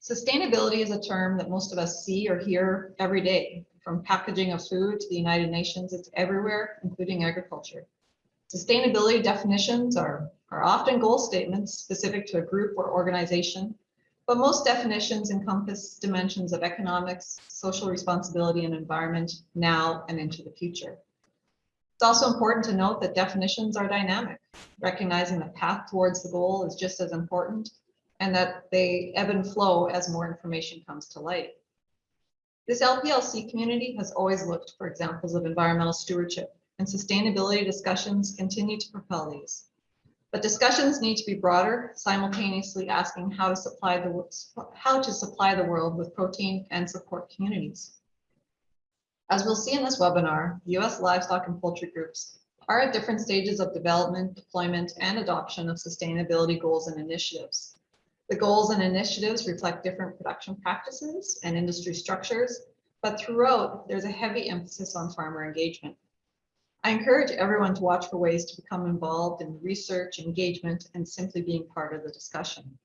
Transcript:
Sustainability is a term that most of us see or hear every day, from packaging of food to the United Nations, it's everywhere, including agriculture. Sustainability definitions are, are often goal statements specific to a group or organization, but most definitions encompass dimensions of economics, social responsibility and environment now and into the future. It's also important to note that definitions are dynamic, recognizing the path towards the goal is just as important and that they ebb and flow as more information comes to light. This LPELC community has always looked for examples of environmental stewardship and sustainability discussions continue to propel these. But discussions need to be broader, simultaneously asking how to supply the how to supply the world with protein and support communities. As we'll see in this webinar, U.S. livestock and poultry groups are at different stages of development, deployment, and adoption of sustainability goals and initiatives. The goals and initiatives reflect different production practices and industry structures, but throughout, there's a heavy emphasis on farmer engagement. I encourage everyone to watch for ways to become involved in research, engagement, and simply being part of the discussion.